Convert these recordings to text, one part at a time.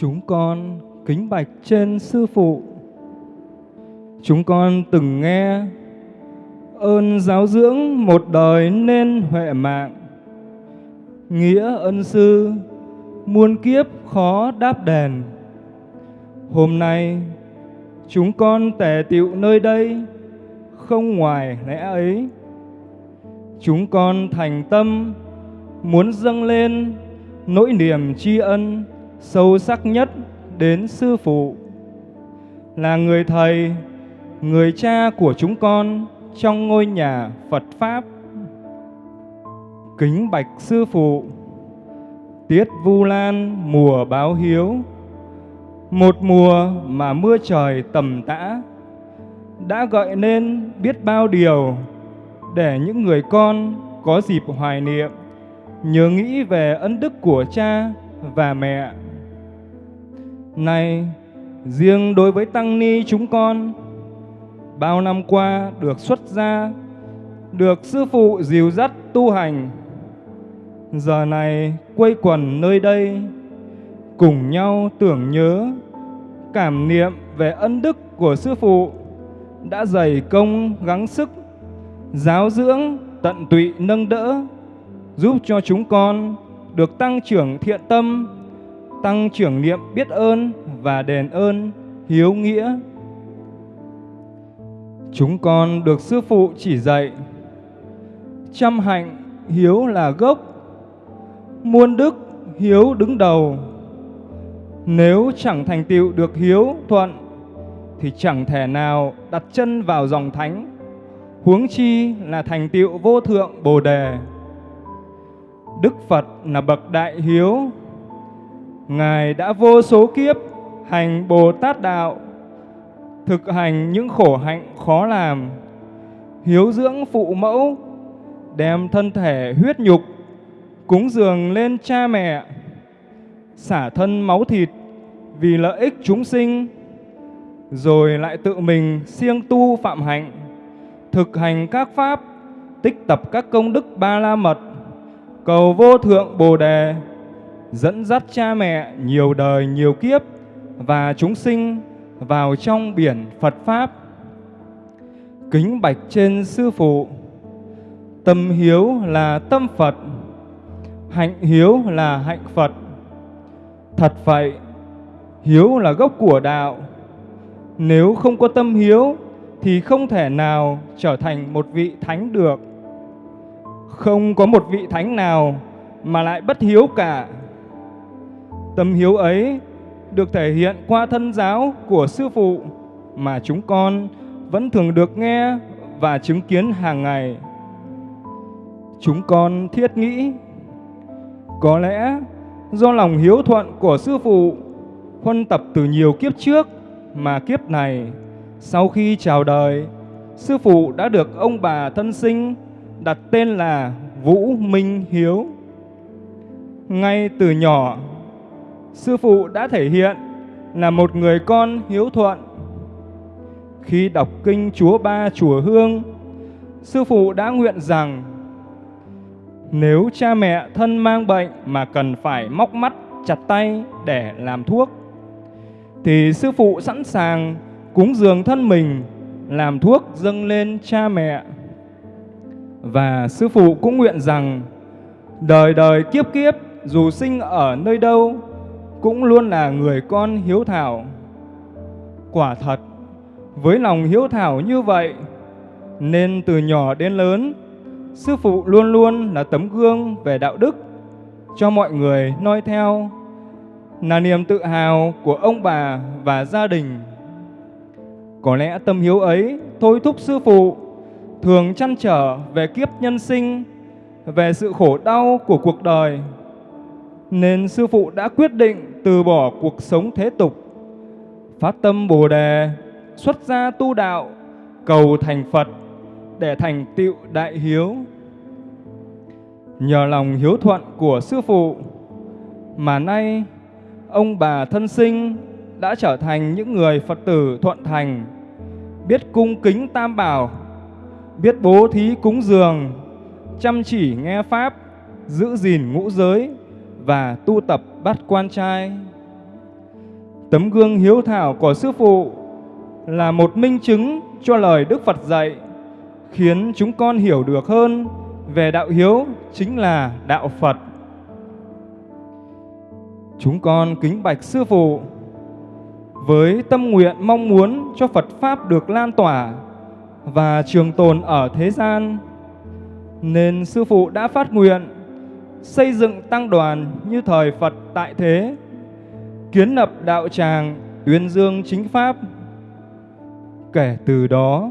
Chúng con kính bạch trên sư phụ. Chúng con từng nghe, ơn giáo dưỡng một đời nên huệ mạng. Nghĩa ân sư muôn kiếp khó đáp đền. Hôm nay, chúng con tề tiệu nơi đây, không ngoài lẽ ấy. Chúng con thành tâm muốn dâng lên nỗi niềm tri ân sâu sắc nhất đến sư phụ là người thầy, người cha của chúng con trong ngôi nhà Phật pháp. Kính bạch sư phụ, tiết Vu Lan mùa báo hiếu, một mùa mà mưa trời tầm tã đã gợi nên biết bao điều để những người con có dịp hoài niệm, nhớ nghĩ về ân đức của cha và mẹ. Này, riêng đối với tăng ni chúng con, bao năm qua được xuất gia, được sư phụ dìu dắt tu hành. Giờ này quây quần nơi đây, cùng nhau tưởng nhớ, cảm niệm về ân đức của sư phụ đã dày công gắng sức, giáo dưỡng, tận tụy nâng đỡ, giúp cho chúng con được tăng trưởng thiện tâm, tăng trưởng niệm biết ơn và đền ơn, hiếu nghĩa. Chúng con được sư phụ chỉ dạy, chăm hạnh hiếu là gốc, muôn đức hiếu đứng đầu. Nếu chẳng thành tựu được hiếu thuận thì chẳng thể nào đặt chân vào dòng thánh, huống chi là thành tựu vô thượng Bồ đề. Đức Phật là bậc đại hiếu, Ngài đã vô số kiếp hành Bồ Tát đạo, thực hành những khổ hạnh khó làm, hiếu dưỡng phụ mẫu, đem thân thể huyết nhục cúng dường lên cha mẹ, xả thân máu thịt vì lợi ích chúng sinh rồi lại tự mình siêng tu phạm hạnh, thực hành các pháp, tích tập các công đức ba la mật, cầu vô thượng Bồ đề, dẫn dắt cha mẹ nhiều đời nhiều kiếp và chúng sinh vào trong biển Phật pháp. Kính bạch trên sư phụ, tâm hiếu là tâm Phật, hạnh hiếu là hạnh Phật. Thật vậy, hiếu là gốc của đạo, nếu không có tâm hiếu thì không thể nào trở thành một vị thánh được. Không có một vị thánh nào mà lại bất hiếu cả. Tâm hiếu ấy được thể hiện qua thân giáo của sư phụ mà chúng con vẫn thường được nghe và chứng kiến hàng ngày. Chúng con thiết nghĩ có lẽ do lòng hiếu thuận của sư phụ huân tập từ nhiều kiếp trước mà kiếp này sau khi chào đời, sư phụ đã được ông bà thân sinh đặt tên là Vũ Minh Hiếu. Ngay từ nhỏ, sư phụ đã thể hiện là một người con hiếu thuận. Khi đọc kinh Chúa Ba Chùa Hương, sư phụ đã nguyện rằng nếu cha mẹ thân mang bệnh mà cần phải móc mắt chặt tay để làm thuốc thì sư phụ sẵn sàng cúng dường thân mình làm thuốc dâng lên cha mẹ. Và sư phụ cũng nguyện rằng đời đời kiếp kiếp dù sinh ở nơi đâu cũng luôn là người con hiếu thảo. Quả thật, với lòng hiếu thảo như vậy nên từ nhỏ đến lớn sư phụ luôn luôn là tấm gương về đạo đức cho mọi người noi theo là niềm tự hào của ông bà và gia đình. Có lẽ tâm hiếu ấy thôi thúc sư phụ thường chăn trở về kiếp nhân sinh, về sự khổ đau của cuộc đời. Nên sư phụ đã quyết định từ bỏ cuộc sống thế tục, phát tâm Bồ đề, xuất gia tu đạo, cầu thành Phật để thành tựu đại hiếu. Nhờ lòng hiếu thuận của sư phụ mà nay ông bà thân sinh đã trở thành những người Phật tử thuận thành, biết cung kính tam bảo, biết bố thí cúng dường, chăm chỉ nghe Pháp, giữ gìn ngũ giới và tu tập bát quan trai. Tấm gương hiếu thảo của Sư Phụ là một minh chứng cho lời Đức Phật dạy, khiến chúng con hiểu được hơn về đạo hiếu chính là đạo Phật. Chúng con kính bạch Sư Phụ với tâm nguyện mong muốn cho Phật Pháp được lan tỏa và trường tồn ở thế gian, nên Sư Phụ đã phát nguyện xây dựng tăng đoàn như thời Phật tại thế, kiến lập đạo tràng tuyên dương chính Pháp. Kể từ đó,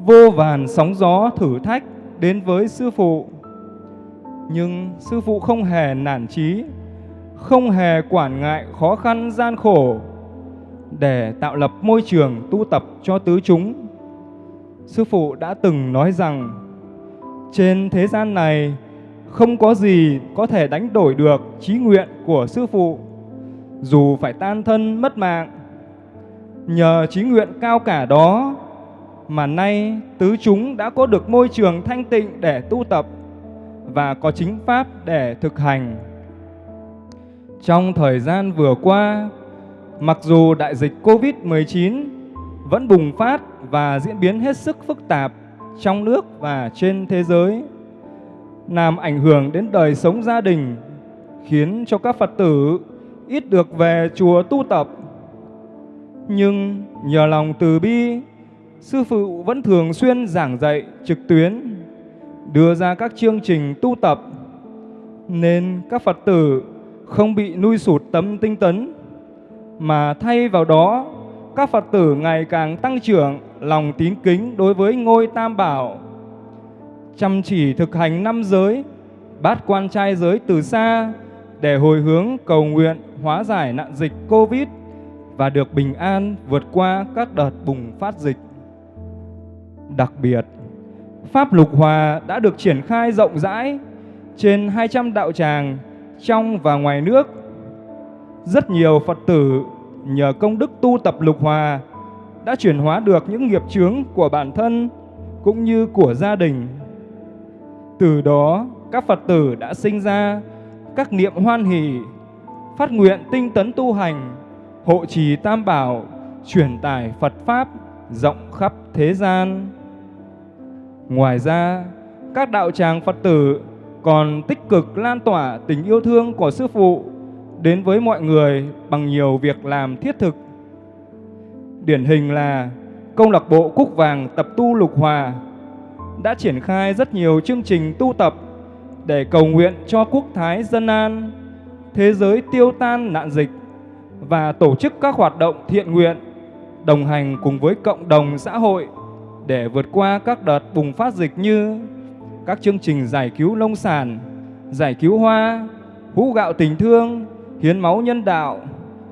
vô vàn sóng gió thử thách đến với Sư Phụ. Nhưng Sư Phụ không hề nản chí, không hề quản ngại khó khăn gian khổ để tạo lập môi trường tu tập cho tứ chúng. Sư Phụ đã từng nói rằng, trên thế gian này không có gì có thể đánh đổi được trí nguyện của Sư Phụ, dù phải tan thân mất mạng. Nhờ trí nguyện cao cả đó mà nay tứ chúng đã có được môi trường thanh tịnh để tu tập và có chính pháp để thực hành. Trong thời gian vừa qua, mặc dù đại dịch Covid-19 vẫn bùng phát và diễn biến hết sức phức tạp trong nước và trên thế giới, làm ảnh hưởng đến đời sống gia đình, khiến cho các Phật tử ít được về chùa tu tập. Nhưng nhờ lòng từ bi, Sư Phụ vẫn thường xuyên giảng dạy trực tuyến, đưa ra các chương trình tu tập, nên các Phật tử không bị nuôi sụt tâm tinh tấn, mà thay vào đó các Phật tử ngày càng tăng trưởng lòng tín kính đối với ngôi Tam Bảo, chăm chỉ thực hành năm giới, bát quan trai giới từ xa để hồi hướng cầu nguyện hóa giải nạn dịch Covid và được bình an vượt qua các đợt bùng phát dịch. Đặc biệt, Pháp Lục Hòa đã được triển khai rộng rãi trên 200 đạo tràng trong và ngoài nước. Rất nhiều Phật tử nhờ công đức tu tập Lục Hòa đã chuyển hóa được những nghiệp chướng của bản thân cũng như của gia đình. Từ đó, các Phật tử đã sinh ra các niệm hoan hỷ, phát nguyện tinh tấn tu hành, hộ trì tam bảo, truyền tải Phật Pháp rộng khắp thế gian. Ngoài ra, các đạo tràng Phật tử còn tích cực lan tỏa tình yêu thương của Sư Phụ đến với mọi người bằng nhiều việc làm thiết thực. Điển hình là Công lạc bộ Cúc Vàng Tập Tu Lục Hòa đã triển khai rất nhiều chương trình tu tập để cầu nguyện cho quốc thái dân an, thế giới tiêu tan nạn dịch và tổ chức các hoạt động thiện nguyện đồng hành cùng với cộng đồng xã hội để vượt qua các đợt bùng phát dịch như các chương trình giải cứu nông sản, giải cứu hoa, hũ gạo tình thương, hiến máu nhân đạo,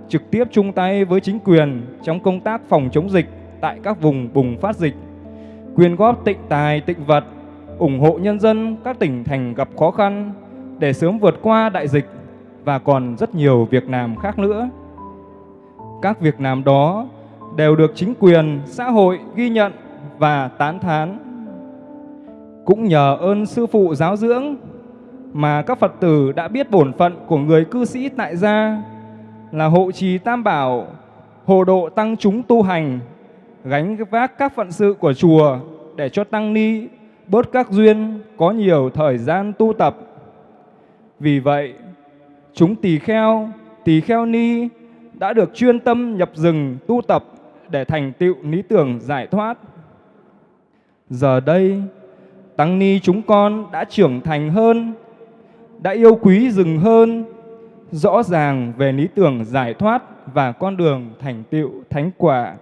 trực tiếp chung tay với chính quyền trong công tác phòng chống dịch tại các vùng bùng phát dịch, quyên góp tịnh tài, tịnh vật, ủng hộ nhân dân các tỉnh thành gặp khó khăn để sớm vượt qua đại dịch và còn rất nhiều việc làm khác nữa. Các việc làm đó đều được chính quyền, xã hội ghi nhận và tán thán. Cũng nhờ ơn sư phụ giáo dưỡng mà các Phật tử đã biết bổn phận của người cư sĩ tại gia là hộ trì tam bảo, hộ độ tăng chúng tu hành, gánh vác các phận sự của chùa để cho tăng ni bớt các duyên, có nhiều thời gian tu tập. Vì vậy, chúng tỳ kheo, tỳ kheo ni đã được chuyên tâm nhập rừng tu tập để thành tựu lý tưởng giải thoát. Giờ đây, tăng ni chúng con đã trưởng thành hơn, đã yêu quý rừng hơn, rõ ràng về lý tưởng giải thoát và con đường thành tựu thánh quả.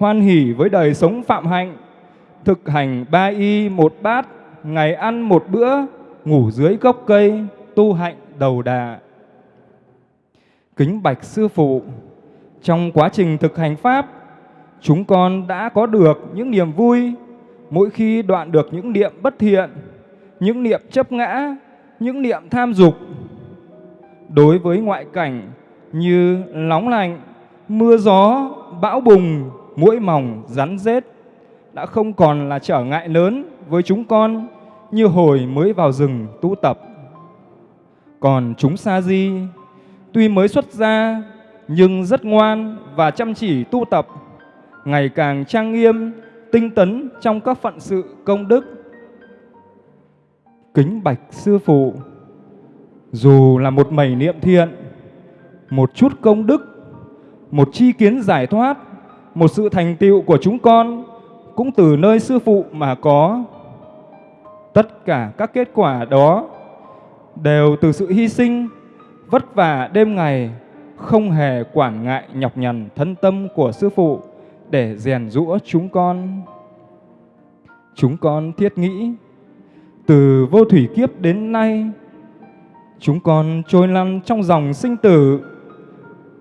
Hoan hỷ với đời sống phạm hạnh, thực hành ba y một bát, ngày ăn một bữa, ngủ dưới gốc cây, tu hạnh đầu đà. Kính bạch sư phụ, trong quá trình thực hành Pháp, chúng con đã có được những niềm vui mỗi khi đoạn được những niệm bất thiện, những niệm chấp ngã, những niệm tham dục. Đối với ngoại cảnh như nóng lạnh, mưa gió, bão bùng, mũi mỏng, rắn rết đã không còn là trở ngại lớn với chúng con như hồi mới vào rừng tu tập. Còn chúng sa di, tuy mới xuất gia nhưng rất ngoan và chăm chỉ tu tập, ngày càng trang nghiêm, tinh tấn trong các phận sự công đức. Kính bạch sư phụ, dù là một mẩy niệm thiện, một chút công đức, một chi kiến giải thoát, một sự thành tựu của chúng con cũng từ nơi sư phụ mà có. Tất cả các kết quả đó đều từ sự hy sinh, vất vả đêm ngày, không hề quản ngại nhọc nhằn thân tâm của sư phụ để rèn rũa chúng con. Chúng con thiết nghĩ, từ vô thủy kiếp đến nay, chúng con trôi lăn trong dòng sinh tử,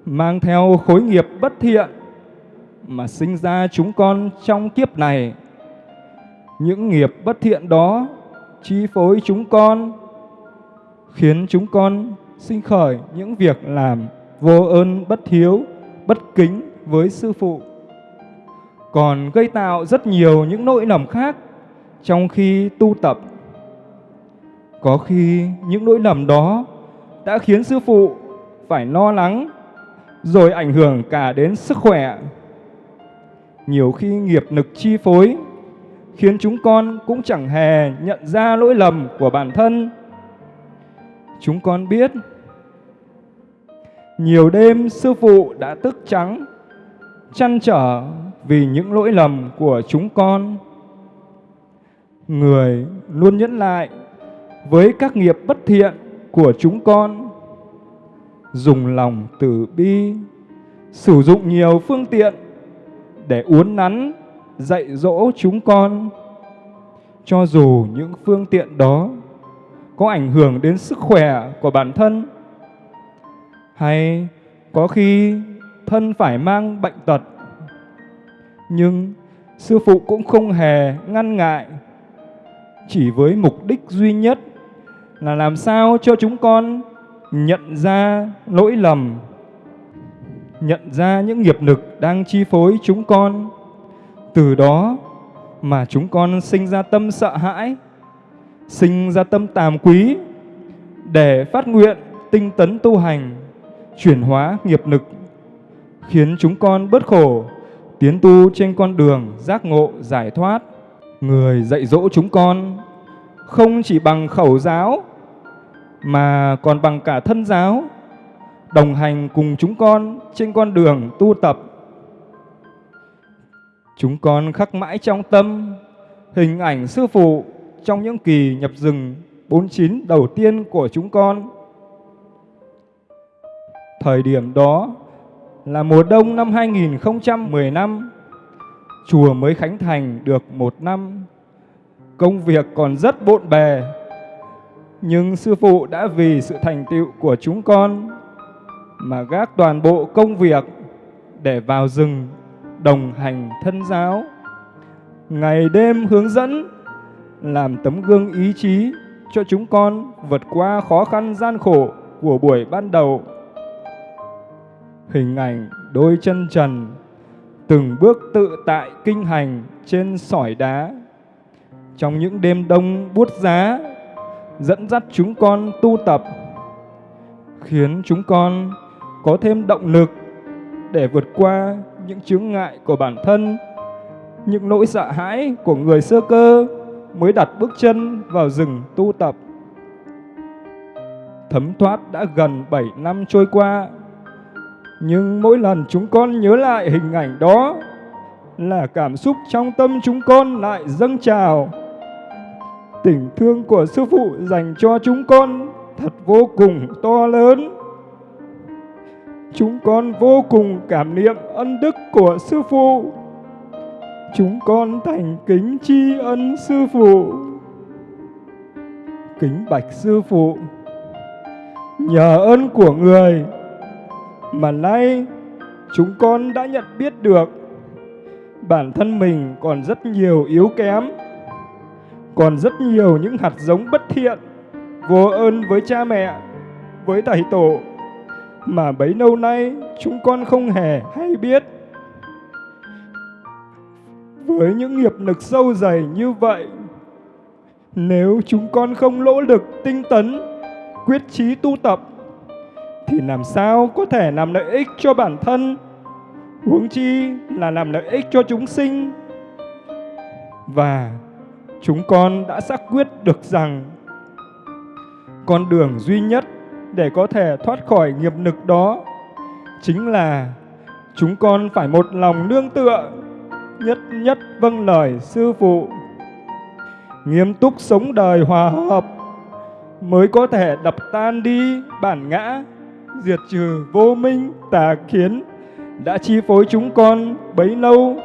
mang theo khối nghiệp bất thiện, mà sinh ra chúng con trong kiếp này. Những nghiệp bất thiện đó chi phối chúng con, khiến chúng con sinh khởi những việc làm vô ơn bất hiếu, bất kính với sư phụ. Còn gây tạo rất nhiều những nỗi lầm khác trong khi tu tập. Có khi những nỗi lầm đó đã khiến sư phụ phải lo lắng rồi ảnh hưởng cả đến sức khỏe nhiều khi nghiệp nực chi phối khiến chúng con cũng chẳng hề nhận ra lỗi lầm của bản thân. Chúng con biết nhiều đêm sư phụ đã tức trắng, chăn trở vì những lỗi lầm của chúng con. Người luôn nhẫn lại với các nghiệp bất thiện của chúng con, dùng lòng từ bi, sử dụng nhiều phương tiện để uốn nắn, dạy dỗ chúng con. Cho dù những phương tiện đó có ảnh hưởng đến sức khỏe của bản thân, hay có khi thân phải mang bệnh tật, nhưng sư phụ cũng không hề ngăn ngại, chỉ với mục đích duy nhất là làm sao cho chúng con nhận ra lỗi lầm nhận ra những nghiệp lực đang chi phối chúng con. Từ đó mà chúng con sinh ra tâm sợ hãi, sinh ra tâm tàm quý để phát nguyện tinh tấn tu hành, chuyển hóa nghiệp lực, khiến chúng con bớt khổ, tiến tu trên con đường giác ngộ giải thoát. Người dạy dỗ chúng con không chỉ bằng khẩu giáo mà còn bằng cả thân giáo đồng hành cùng chúng con trên con đường tu tập. Chúng con khắc mãi trong tâm hình ảnh sư phụ trong những kỳ nhập rừng 49 đầu tiên của chúng con. Thời điểm đó là mùa đông năm 2015, chùa mới khánh thành được một năm. Công việc còn rất bộn bề, nhưng sư phụ đã vì sự thành tựu của chúng con mà gác toàn bộ công việc để vào rừng đồng hành thân giáo. Ngày đêm hướng dẫn, làm tấm gương ý chí cho chúng con vượt qua khó khăn gian khổ của buổi ban đầu. Hình ảnh đôi chân trần, từng bước tự tại kinh hành trên sỏi đá. Trong những đêm đông buốt giá, dẫn dắt chúng con tu tập, khiến chúng con có thêm động lực để vượt qua những chướng ngại của bản thân, những nỗi sợ hãi của người sơ cơ mới đặt bước chân vào rừng tu tập. Thấm thoát đã gần 7 năm trôi qua, nhưng mỗi lần chúng con nhớ lại hình ảnh đó là cảm xúc trong tâm chúng con lại dâng trào. Tình thương của sư phụ dành cho chúng con thật vô cùng to lớn. Chúng con vô cùng cảm niệm ân đức của Sư Phụ. Chúng con thành kính tri ân Sư Phụ. Kính bạch Sư Phụ. Nhờ ơn của người mà nay chúng con đã nhận biết được bản thân mình còn rất nhiều yếu kém, còn rất nhiều những hạt giống bất thiện, vô ơn với cha mẹ, với thầy tổ mà bấy lâu nay chúng con không hề hay biết. Với những nghiệp lực sâu dày như vậy, nếu chúng con không lỗ lực tinh tấn, quyết chí tu tập, thì làm sao có thể làm lợi ích cho bản thân, huống chi là làm lợi ích cho chúng sinh. Và chúng con đã xác quyết được rằng con đường duy nhất để có thể thoát khỏi nghiệp lực đó chính là chúng con phải một lòng nương tựa, nhất nhất vâng lời sư phụ, nghiêm túc sống đời hòa hợp mới có thể đập tan đi bản ngã, diệt trừ vô minh tà kiến đã chi phối chúng con bấy lâu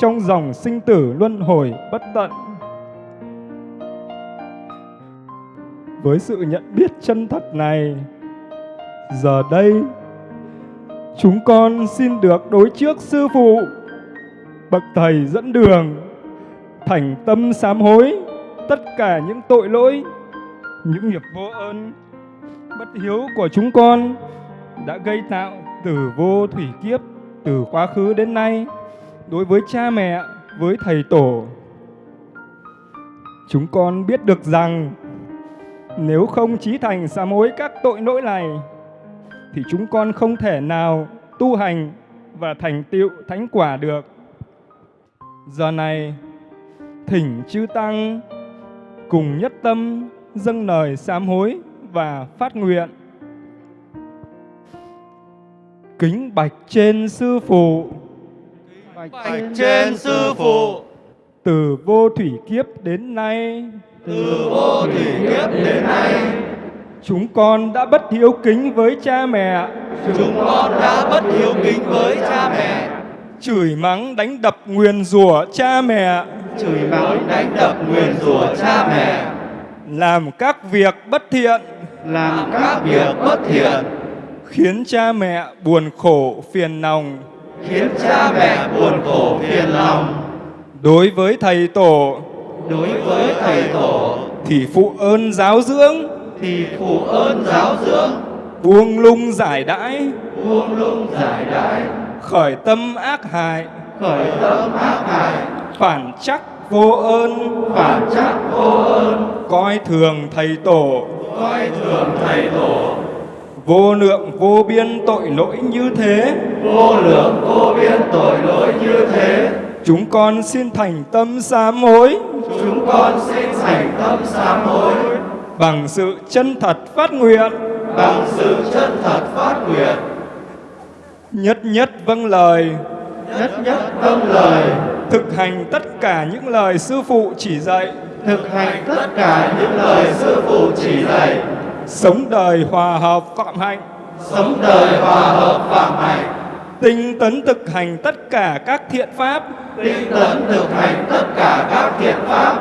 trong dòng sinh tử luân hồi bất tận. Với sự nhận biết chân thật này, giờ đây chúng con xin được đối trước sư phụ bậc thầy dẫn đường thành tâm sám hối tất cả những tội lỗi những nghiệp vô ơn bất hiếu của chúng con đã gây tạo từ vô thủy kiếp từ quá khứ đến nay đối với cha mẹ với thầy tổ. Chúng con biết được rằng nếu không chí thành sám hối các tội lỗi này thì chúng con không thể nào tu hành và thành tựu thánh quả được. Giờ này, thỉnh chư tăng cùng nhất tâm dâng lời sám hối và phát nguyện. Kính bạch trên sư phụ. Bạch trên sư phụ. Từ vô thủy kiếp đến nay. Từ vô thủy kiếp đến nay Chúng con đã bất hiếu kính với cha mẹ. Chúng con đã bất hiếu kính với cha mẹ. Chửi mắng đánh đập nguyền rủa cha mẹ. Chửi mắng đánh đập nguyền rủa cha mẹ. Làm các việc bất thiện. Làm các việc bất thiện. Khiến cha mẹ buồn khổ phiền lòng. Khiến cha mẹ buồn khổ phiền lòng. Đối với thầy tổ. Đối với thầy tổ. Thì phụ ơn giáo dưỡng. Thì phụ ơn giáo dưỡng. Buông lung giải đãi. Buông lung giải đãi. Khởi tâm ác hại. Khởi tâm ác hại. Phản chắc vô ơn. Phản chắc vô ơn. Coi thường thầy tổ. Coi thường thầy tổ. Vô lượng vô biên tội lỗi như thế. Vô lượng vô biên tội lỗi như thế chúng con xin thành tâm sám hối. Chúng con xin thành tâm sám hối. Bằng sự chân thật phát nguyện. Bằng sự chân thật phát nguyện. Nhất nhất vâng lời. Nhất nhất vâng lời. Thực hành tất cả những lời sư phụ chỉ dạy. Thực hành tất cả những lời sư phụ chỉ dạy. Sống đời hòa hợp phạm hạnh. Sống đời hòa hợp phạm hạnh tinh tấn thực hành tất cả các thiện pháp. Tinh tấn thực hành tất cả các thiện pháp.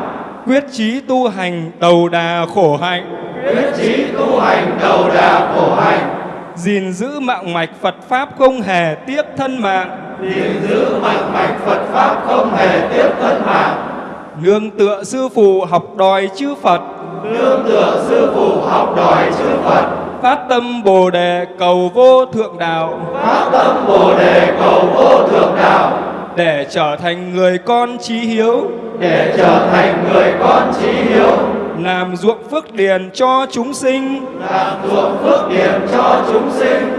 Quyết chí tu hành đầu đà khổ hạnh. Quyết chí tu hành đầu đà khổ hạnh. Gìn giữ mạng mạch Phật pháp không hề tiếc thân mạng. Gìn giữ mạng mạch Phật pháp không hề tiếc thân mạng. Nương tựa sư phụ học đòi chư Phật. Nương tựa sư phụ học đòi chư Phật phát tâm bồ đề cầu vô thượng đạo. Phát tâm bồ đề cầu vô thượng đạo. Để trở thành người con trí hiếu. Để trở thành người con trí hiếu. Làm ruộng phước điền cho chúng sinh. Làm ruộng phước điền cho chúng sinh.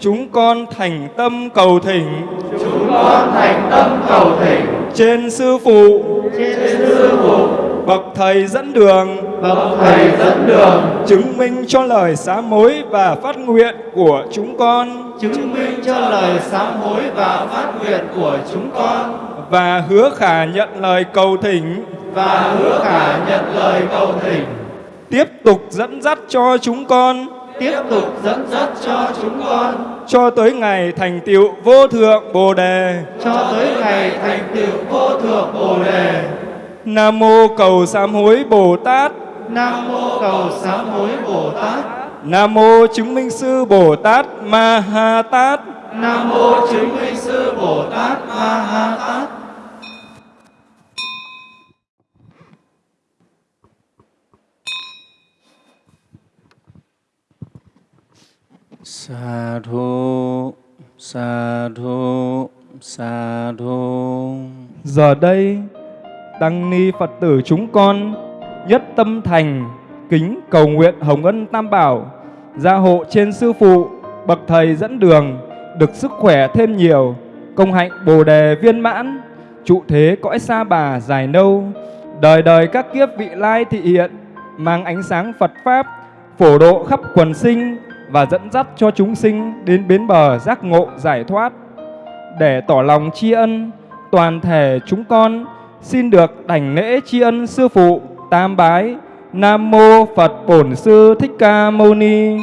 Chúng con thành tâm cầu thỉnh. Chúng con thành tâm cầu thỉnh. Trên sư phụ. Trên sư phụ. Bậc thầy dẫn đường bậc thầy dẫn đường. Chứng minh cho lời sám hối và phát nguyện của chúng con. Chứng minh cho lời sám hối và phát nguyện của chúng con. Và hứa khả nhận lời cầu thỉnh. Và hứa khả nhận lời cầu thỉnh. Tiếp tục dẫn dắt cho chúng con. Tiếp tục dẫn dắt cho chúng con. Cho tới ngày thành tựu vô thượng bồ đề. Cho tới ngày thành tựu vô thượng bồ đề. Nam mô cầu sám hối bồ tát nam mô cầu sám hối bồ tát. Nam mô chứng minh sư bồ tát ma ha tát. Nam mô chứng minh sư bồ tát ma ha tát. Sa thu, sa thu, sa thu. Giờ đây, Tăng Ni Phật tử chúng con nhất tâm thành kính cầu nguyện Hồng Ân Tam Bảo gia hộ trên Sư Phụ bậc thầy dẫn đường, được sức khỏe thêm nhiều, công hạnh bồ đề viên mãn, trụ thế cõi xa bà dài nâu, đời đời các kiếp vị lai thị hiện, mang ánh sáng Phật Pháp, phổ độ khắp quần sinh và dẫn dắt cho chúng sinh đến bến bờ giác ngộ giải thoát. Để tỏ lòng tri ân, toàn thể chúng con xin được đảnh lễ tri ân sư phụ tam bái Nam mô Phật Bổn Sư Thích Ca Mâu Ni.